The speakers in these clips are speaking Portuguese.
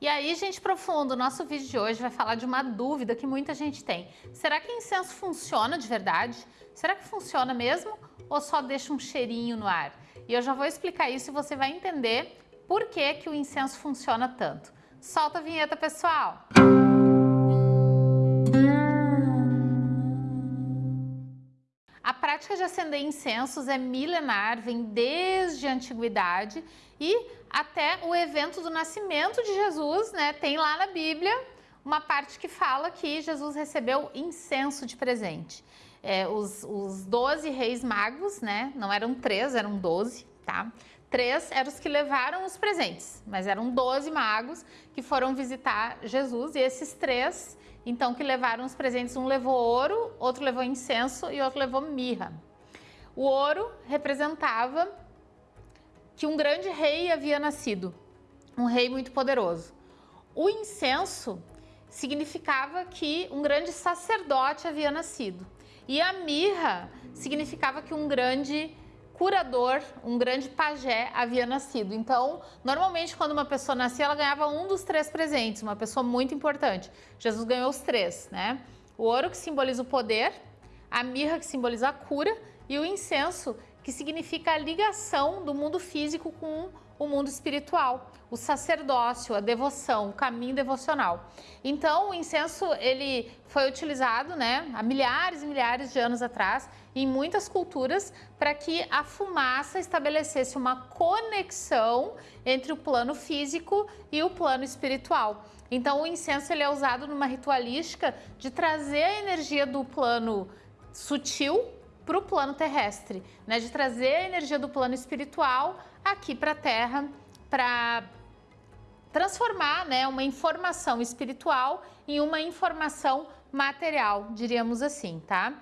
E aí, gente profundo, nosso vídeo de hoje vai falar de uma dúvida que muita gente tem. Será que incenso funciona de verdade? Será que funciona mesmo ou só deixa um cheirinho no ar? E eu já vou explicar isso e você vai entender por que, que o incenso funciona tanto. Solta a vinheta, pessoal! A prática de acender incensos é milenar, vem desde a antiguidade e até o evento do nascimento de Jesus, né? Tem lá na Bíblia uma parte que fala que Jesus recebeu incenso de presente. É, os, os 12 reis magos, né? Não eram três, eram 12, tá? Três eram os que levaram os presentes, mas eram 12 magos que foram visitar Jesus e esses três, então, que levaram os presentes, um levou ouro, outro levou incenso e outro levou mirra. O ouro representava que um grande rei havia nascido, um rei muito poderoso. O incenso significava que um grande sacerdote havia nascido. E a mirra significava que um grande curador, um grande pajé havia nascido. Então, normalmente quando uma pessoa nascia, ela ganhava um dos três presentes, uma pessoa muito importante. Jesus ganhou os três, né? O ouro que simboliza o poder, a mirra que simboliza a cura e o incenso que significa a ligação do mundo físico com o mundo espiritual, o sacerdócio, a devoção, o caminho devocional. Então, o incenso ele foi utilizado, né, há milhares e milhares de anos atrás, em muitas culturas, para que a fumaça estabelecesse uma conexão entre o plano físico e o plano espiritual. Então, o incenso ele é usado numa ritualística de trazer a energia do plano sutil para o plano terrestre, né? de trazer a energia do plano espiritual aqui para a Terra, para transformar né, uma informação espiritual em uma informação material, diríamos assim, tá?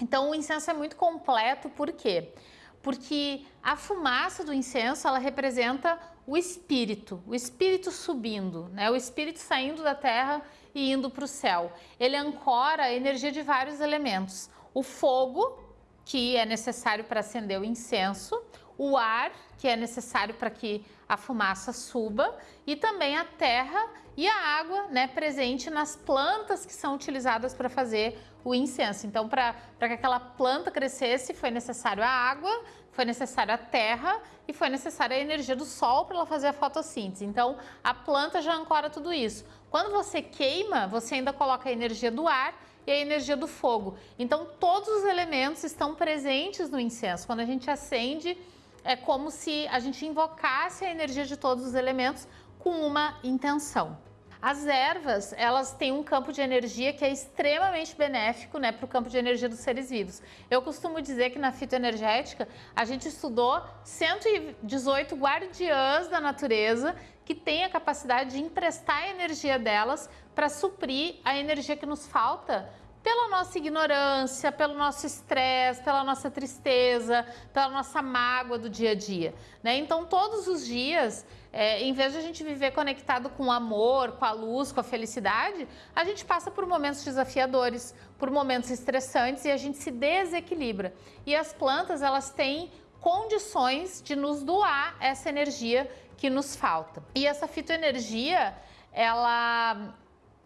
Então o incenso é muito completo, por quê? Porque a fumaça do incenso, ela representa o espírito, o espírito subindo, né? o espírito saindo da terra e indo para o céu. Ele ancora a energia de vários elementos o fogo, que é necessário para acender o incenso, o ar, que é necessário para que a fumaça suba, e também a terra e a água né, presente nas plantas que são utilizadas para fazer o incenso. Então, para que aquela planta crescesse, foi necessário a água, foi necessário a terra e foi necessária a energia do sol para ela fazer a fotossíntese. Então, a planta já ancora tudo isso. Quando você queima, você ainda coloca a energia do ar e a energia do fogo. Então, todos os elementos estão presentes no incenso. Quando a gente acende, é como se a gente invocasse a energia de todos os elementos com uma intenção. As ervas, elas têm um campo de energia que é extremamente benéfico né, para o campo de energia dos seres vivos. Eu costumo dizer que na fitoenergética a gente estudou 118 guardiãs da natureza que têm a capacidade de emprestar a energia delas para suprir a energia que nos falta pela nossa ignorância, pelo nosso estresse, pela nossa tristeza, pela nossa mágoa do dia a dia. Né? Então, todos os dias, é, em vez de a gente viver conectado com o amor, com a luz, com a felicidade, a gente passa por momentos desafiadores, por momentos estressantes e a gente se desequilibra. E as plantas, elas têm condições de nos doar essa energia que nos falta. E essa fitoenergia, ela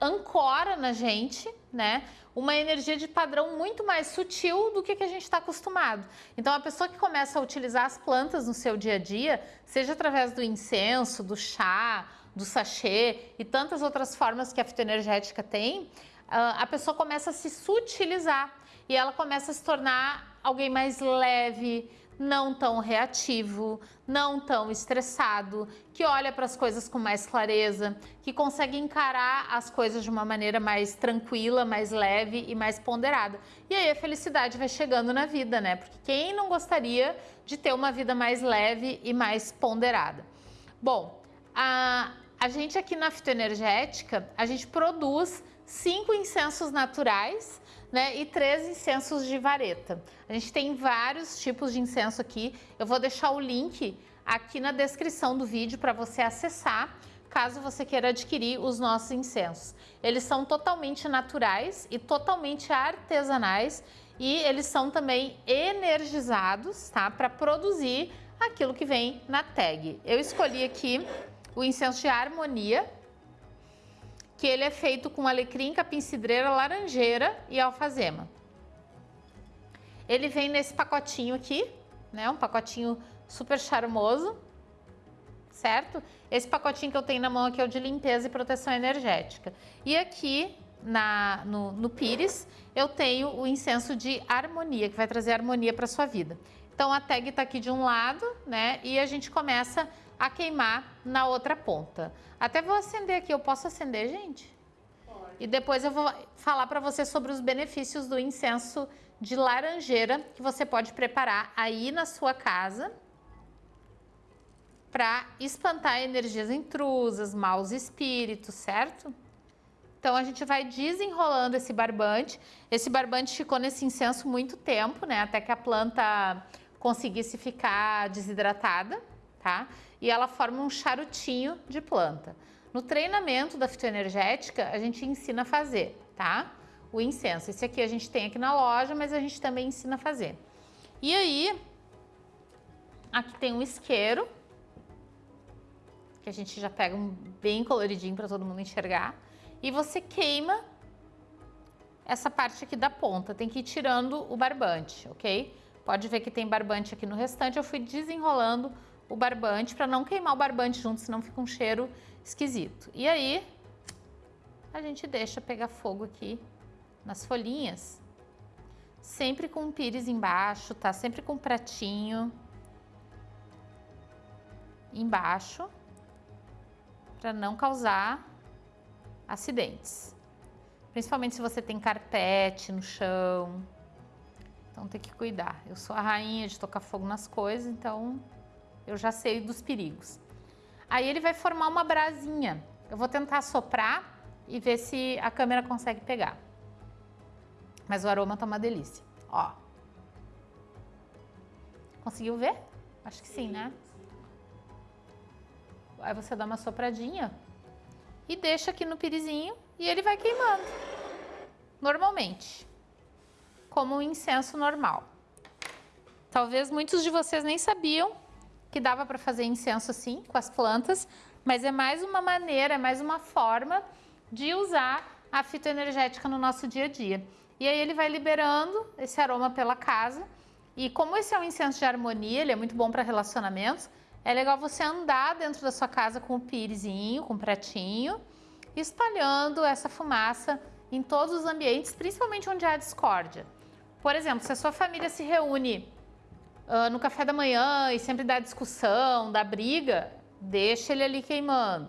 ancora na gente, né, uma energia de padrão muito mais sutil do que, que a gente está acostumado. Então, a pessoa que começa a utilizar as plantas no seu dia a dia, seja através do incenso, do chá, do sachê e tantas outras formas que a fitoenergética tem, ah, a pessoa começa a se sutilizar e ela começa a se tornar alguém mais leve, não tão reativo, não tão estressado, que olha para as coisas com mais clareza, que consegue encarar as coisas de uma maneira mais tranquila, mais leve e mais ponderada. E aí a felicidade vai chegando na vida, né? Porque quem não gostaria de ter uma vida mais leve e mais ponderada? Bom, a, a gente aqui na fitoenergética, a gente produz cinco incensos naturais né, e três incensos de vareta. A gente tem vários tipos de incenso aqui. Eu vou deixar o link aqui na descrição do vídeo para você acessar, caso você queira adquirir os nossos incensos. Eles são totalmente naturais e totalmente artesanais e eles são também energizados, tá? Para produzir aquilo que vem na tag. Eu escolhi aqui o incenso de harmonia, que ele é feito com alecrim, capim-cidreira, laranjeira e alfazema. Ele vem nesse pacotinho aqui, né? Um pacotinho super charmoso, certo? Esse pacotinho que eu tenho na mão aqui é o de limpeza e proteção energética. E aqui na, no, no Pires, eu tenho o incenso de harmonia, que vai trazer harmonia para sua vida. Então a tag está aqui de um lado, né? E a gente começa a queimar na outra ponta. Até vou acender aqui, eu posso acender, gente? Pode. E depois eu vou falar para você sobre os benefícios do incenso de laranjeira que você pode preparar aí na sua casa para espantar energias intrusas, maus espíritos, certo? Então a gente vai desenrolando esse barbante. Esse barbante ficou nesse incenso muito tempo, né? Até que a planta conseguisse ficar desidratada, tá? E ela forma um charutinho de planta. No treinamento da fitoenergética, a gente ensina a fazer, tá? O incenso. Esse aqui a gente tem aqui na loja, mas a gente também ensina a fazer. E aí, aqui tem um isqueiro, que a gente já pega um bem coloridinho para todo mundo enxergar e você queima essa parte aqui da ponta, tem que ir tirando o barbante, ok? Pode ver que tem barbante aqui no restante, eu fui desenrolando o barbante para não queimar o barbante junto, senão fica um cheiro esquisito. E aí, a gente deixa pegar fogo aqui nas folhinhas, sempre com um pires embaixo, tá? Sempre com um pratinho embaixo, para não causar acidentes. Principalmente se você tem carpete no chão. Então tem que cuidar. Eu sou a rainha de tocar fogo nas coisas, então eu já sei dos perigos. Aí ele vai formar uma brasinha. Eu vou tentar soprar e ver se a câmera consegue pegar. Mas o aroma tá uma delícia. Ó. Conseguiu ver? Acho que sim, né? Aí você dá uma sopradinha e deixa aqui no pirizinho e ele vai queimando, normalmente, como um incenso normal. Talvez muitos de vocês nem sabiam que dava para fazer incenso assim, com as plantas, mas é mais uma maneira, é mais uma forma de usar a fitoenergética no nosso dia a dia. E aí ele vai liberando esse aroma pela casa. E como esse é um incenso de harmonia, ele é muito bom para relacionamentos, é legal você andar dentro da sua casa com o pirezinho, com o pratinho, espalhando essa fumaça em todos os ambientes, principalmente onde há discórdia. Por exemplo, se a sua família se reúne uh, no café da manhã e sempre dá discussão, dá briga, deixa ele ali queimando.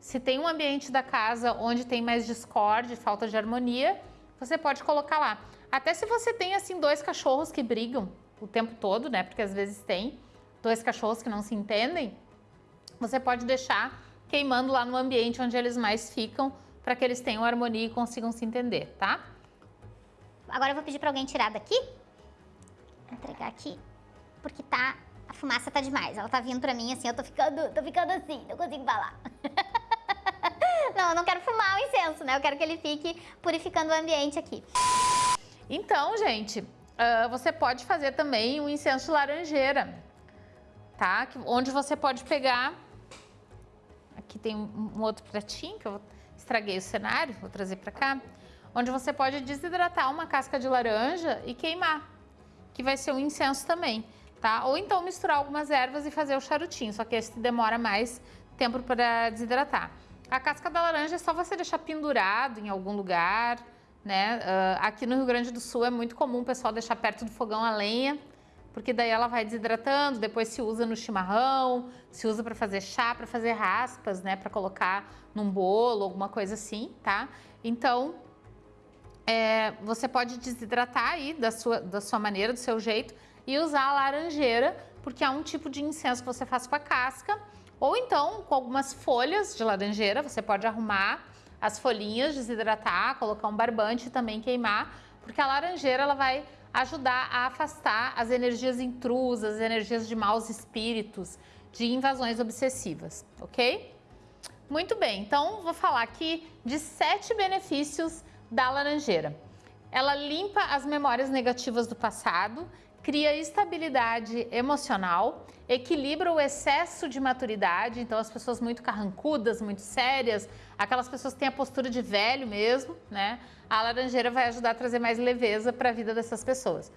Se tem um ambiente da casa onde tem mais discórdia, falta de harmonia, você pode colocar lá. Até se você tem assim dois cachorros que brigam o tempo todo, né? Porque às vezes tem, dois cachorros que não se entendem, você pode deixar queimando lá no ambiente onde eles mais ficam, para que eles tenham harmonia e consigam se entender, tá? Agora eu vou pedir para alguém tirar daqui. Vou entregar aqui, porque tá a fumaça tá demais. Ela tá vindo para mim assim, eu tô ficando, tô ficando assim, não consigo falar. não, eu não quero fumar o incenso, né? Eu quero que ele fique purificando o ambiente aqui. Então, gente, uh, você pode fazer também um incenso laranjeira tá? Onde você pode pegar... Aqui tem um outro pratinho que eu estraguei o cenário, vou trazer para cá. Onde você pode desidratar uma casca de laranja e queimar, que vai ser um incenso também, tá? Ou então misturar algumas ervas e fazer o charutinho, só que esse demora mais tempo para desidratar. A casca da laranja é só você deixar pendurado em algum lugar, né? Uh, aqui no Rio Grande do Sul é muito comum o pessoal deixar perto do fogão a lenha, porque daí ela vai desidratando, depois se usa no chimarrão, se usa para fazer chá, para fazer raspas, né, para colocar num bolo, alguma coisa assim, tá? Então, é, você pode desidratar aí da sua, da sua maneira, do seu jeito e usar a laranjeira, porque é um tipo de incenso que você faz com a casca, ou então com algumas folhas de laranjeira, você pode arrumar as folhinhas, desidratar, colocar um barbante e também queimar, porque a laranjeira ela vai ajudar a afastar as energias intrusas, as energias de maus espíritos, de invasões obsessivas, ok? Muito bem, então vou falar aqui de sete benefícios da laranjeira. Ela limpa as memórias negativas do passado, cria estabilidade emocional, equilibra o excesso de maturidade, então as pessoas muito carrancudas, muito sérias, aquelas pessoas que têm a postura de velho mesmo, né? A laranjeira vai ajudar a trazer mais leveza para a vida dessas pessoas.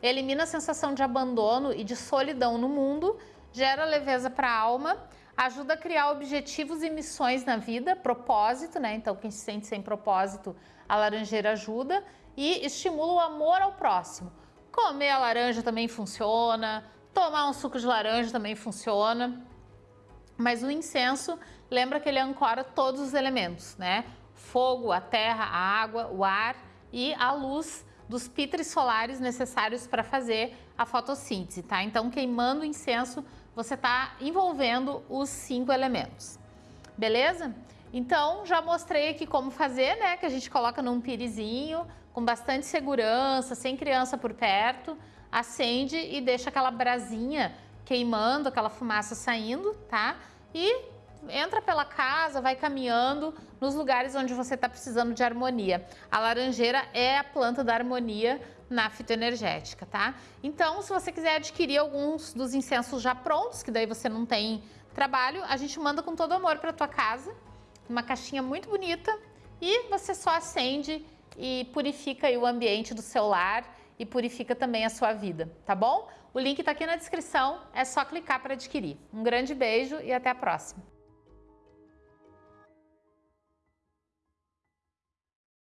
Elimina a sensação de abandono e de solidão no mundo, gera leveza para a alma, ajuda a criar objetivos e missões na vida, propósito, né? Então quem se sente sem propósito, a laranjeira ajuda e estimula o amor ao próximo Comer a laranja também funciona, tomar um suco de laranja também funciona. Mas o incenso, lembra que ele ancora todos os elementos, né? Fogo, a terra, a água, o ar e a luz dos pitres solares necessários para fazer a fotossíntese, tá? Então, queimando incenso, você está envolvendo os cinco elementos. Beleza? Então, já mostrei aqui como fazer, né? Que a gente coloca num pirizinho, com bastante segurança, sem criança por perto, acende e deixa aquela brasinha queimando, aquela fumaça saindo, tá? E entra pela casa, vai caminhando nos lugares onde você está precisando de harmonia. A laranjeira é a planta da harmonia na fitoenergética, tá? Então, se você quiser adquirir alguns dos incensos já prontos, que daí você não tem trabalho, a gente manda com todo amor para tua casa, uma caixinha muito bonita, e você só acende e purifica o ambiente do seu lar e purifica também a sua vida, tá bom? O link está aqui na descrição, é só clicar para adquirir. Um grande beijo e até a próxima!